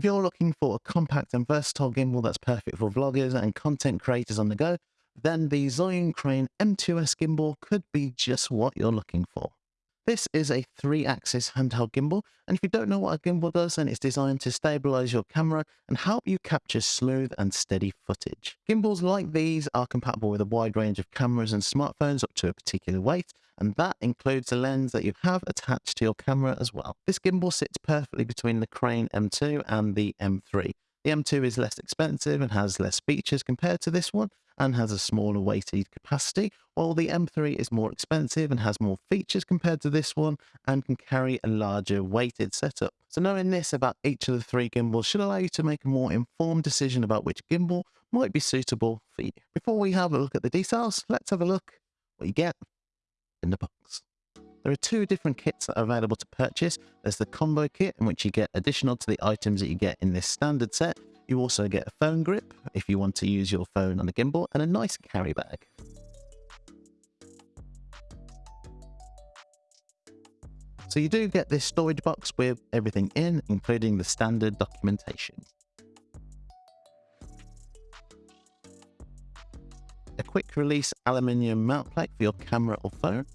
If you're looking for a compact and versatile gimbal that's perfect for vloggers and content creators on the go, then the Zhiyun Crane M2S gimbal could be just what you're looking for. This is a three-axis handheld gimbal, and if you don't know what a gimbal does, then it's designed to stabilize your camera and help you capture smooth and steady footage. Gimbals like these are compatible with a wide range of cameras and smartphones up to a particular weight, and that includes the lens that you have attached to your camera as well. This gimbal sits perfectly between the Crane M2 and the M3. The M2 is less expensive and has less features compared to this one and has a smaller weighted capacity, while the M3 is more expensive and has more features compared to this one and can carry a larger weighted setup. So knowing this about each of the three gimbals should allow you to make a more informed decision about which gimbal might be suitable for you. Before we have a look at the details, let's have a look what you get in the box. There are two different kits that are available to purchase. There's the combo kit in which you get additional to the items that you get in this standard set. You also get a phone grip if you want to use your phone on a gimbal and a nice carry bag. So you do get this storage box with everything in, including the standard documentation. Quick release aluminium mount plate for your camera or phone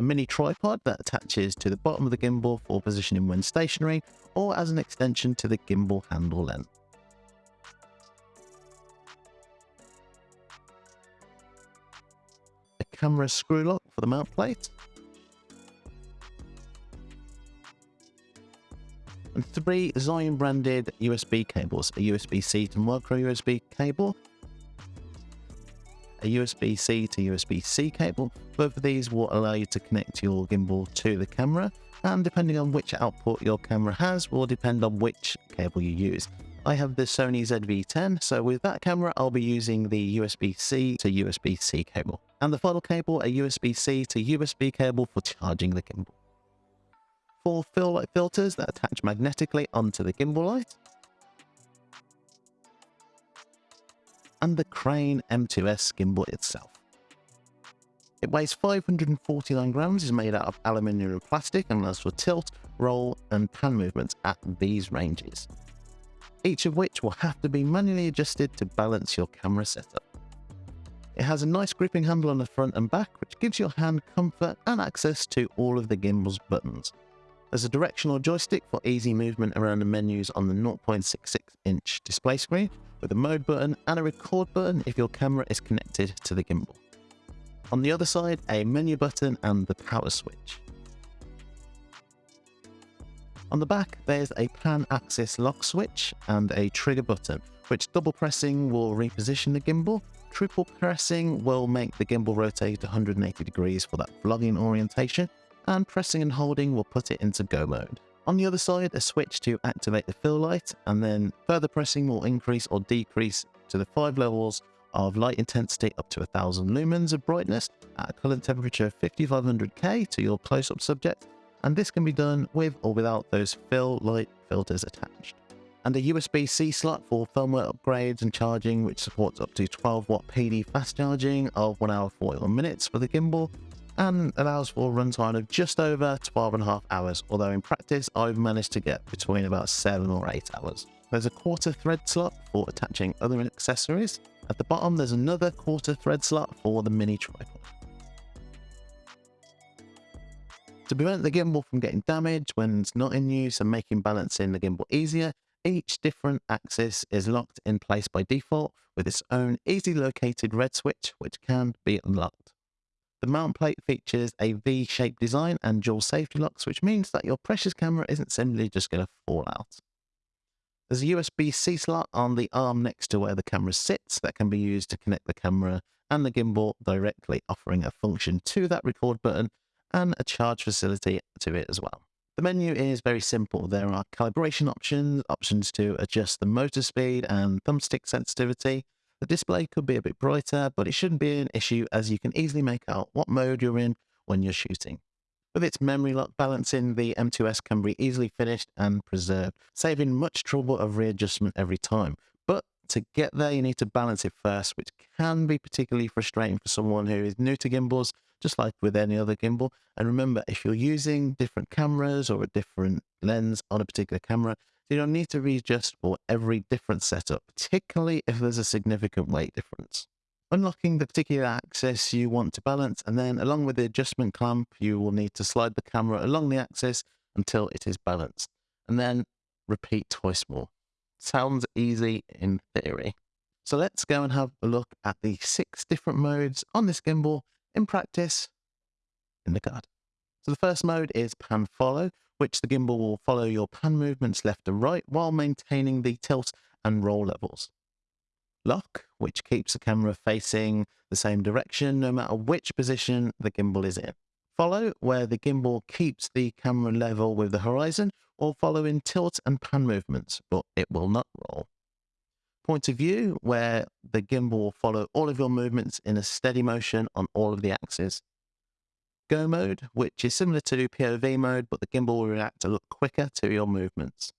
a mini tripod that attaches to the bottom of the gimbal for positioning when stationary or as an extension to the gimbal handle length. A camera screw lock for the mount plate. Three Zhiyun branded USB cables, a USB-C to micro USB cable a USB-C to USB-C cable. Both of these will allow you to connect your gimbal to the camera, and depending on which output your camera has will depend on which cable you use. I have the Sony ZV-10, so with that camera I'll be using the USB-C to USB-C cable. And the final cable, a USB-C to USB cable for charging the gimbal. Four fill light filters that attach magnetically onto the gimbal light, and the Crane M2S gimbal itself. It weighs 549 grams, is made out of aluminium and plastic, and allows for tilt, roll, and pan movements at these ranges, each of which will have to be manually adjusted to balance your camera setup. It has a nice gripping handle on the front and back, which gives your hand comfort and access to all of the gimbal's buttons. There's a directional joystick for easy movement around the menus on the 0.66 inch display screen, with a mode button and a record button if your camera is connected to the gimbal. On the other side, a menu button and the power switch. On the back, there's a pan axis lock switch and a trigger button, which double pressing will reposition the gimbal, triple pressing will make the gimbal rotate 180 degrees for that vlogging orientation, and pressing and holding will put it into go mode. On the other side, a switch to activate the fill light, and then further pressing will increase or decrease to the five levels of light intensity up to 1000 lumens of brightness at a color temperature of 5500K to your close-up subject, and this can be done with or without those fill light filters attached. And a USB-C slot for firmware upgrades and charging, which supports up to 12 watt PD fast charging of 1 hour 41 minutes for the gimbal, and allows for a runtime of just over 12 and a half hours, although in practice I've managed to get between about 7 or 8 hours. There's a quarter thread slot for attaching other accessories. At the bottom there's another quarter thread slot for the mini tripod. To prevent the gimbal from getting damaged when it's not in use and making balancing the gimbal easier, each different axis is locked in place by default with its own easy located red switch which can be unlocked. The mount plate features a V-shaped design and dual safety locks, which means that your precious camera isn't simply just going to fall out. There's a USB-C slot on the arm next to where the camera sits that can be used to connect the camera and the gimbal directly, offering a function to that record button and a charge facility to it as well. The menu is very simple. There are calibration options, options to adjust the motor speed and thumbstick sensitivity, the display could be a bit brighter, but it shouldn't be an issue as you can easily make out what mode you're in when you're shooting. With its memory lock balancing, the M2S can be easily finished and preserved, saving much trouble of readjustment every time. But to get there, you need to balance it first, which can be particularly frustrating for someone who is new to gimbals, just like with any other gimbal. And remember, if you're using different cameras or a different lens on a particular camera, you don't need to readjust for every different setup, particularly if there's a significant weight difference. Unlocking the particular axis you want to balance, and then along with the adjustment clamp, you will need to slide the camera along the axis until it is balanced, and then repeat twice more. Sounds easy in theory. So let's go and have a look at the six different modes on this gimbal in practice in the card. So the first mode is pan follow, which the gimbal will follow your pan movements left and right while maintaining the tilt and roll levels. Lock, which keeps the camera facing the same direction no matter which position the gimbal is in. Follow, where the gimbal keeps the camera level with the horizon or follow in tilt and pan movements, but it will not roll point of view where the gimbal will follow all of your movements in a steady motion on all of the axes. Go mode, which is similar to POV mode, but the gimbal will react a lot quicker to your movements.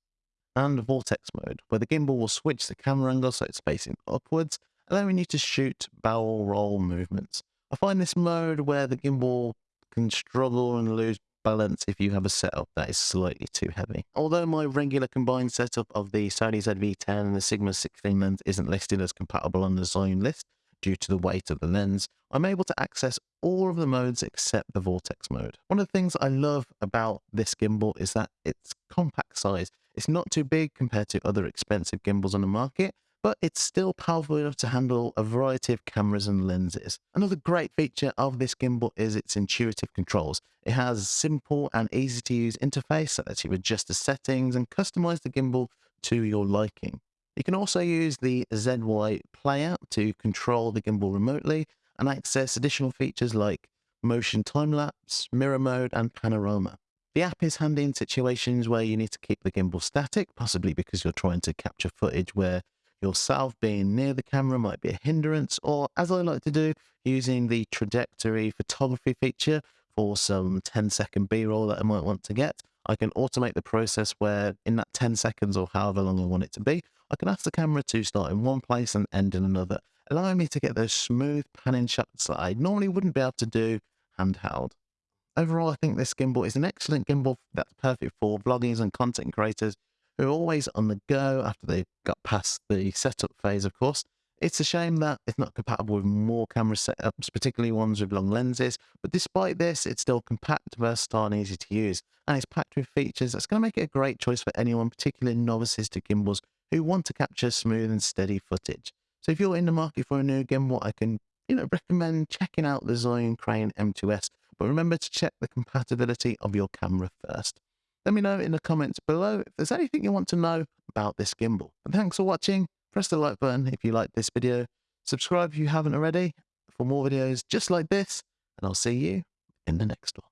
And vortex mode, where the gimbal will switch the camera angle so it's facing upwards, allowing you to shoot barrel roll movements. I find this mode where the gimbal can struggle and lose balance if you have a setup that is slightly too heavy. Although my regular combined setup of the Sony ZV-10 and the Sigma 16 lens isn't listed as compatible on the Zhiyun list due to the weight of the lens, I'm able to access all of the modes except the Vortex mode. One of the things I love about this gimbal is that its compact size. It's not too big compared to other expensive gimbals on the market, but it's still powerful enough to handle a variety of cameras and lenses. Another great feature of this gimbal is its intuitive controls. It has a simple and easy to use interface that lets you adjust the settings and customize the gimbal to your liking. You can also use the ZY Player to control the gimbal remotely and access additional features like motion time-lapse, mirror mode, and panorama. The app is handy in situations where you need to keep the gimbal static, possibly because you're trying to capture footage where yourself being near the camera might be a hindrance, or as I like to do, using the trajectory photography feature for some 10 second B-roll that I might want to get. I can automate the process where in that 10 seconds or however long I want it to be, I can ask the camera to start in one place and end in another, allowing me to get those smooth panning shots that I normally wouldn't be able to do handheld. Overall, I think this gimbal is an excellent gimbal that's perfect for vloggers and content creators who are always on the go after they've got past the setup phase, of course. It's a shame that it's not compatible with more camera setups, particularly ones with long lenses, but despite this, it's still compact, versatile, and easy to use. And it's packed with features that's going to make it a great choice for anyone, particularly novices to gimbals who want to capture smooth and steady footage. So if you're in the market for a new gimbal, I can you know, recommend checking out the Zhiyun Crane M2S, but remember to check the compatibility of your camera first. Let me know in the comments below if there's anything you want to know about this gimbal. And thanks for watching. Press the like button if you liked this video. Subscribe if you haven't already for more videos just like this. And I'll see you in the next one.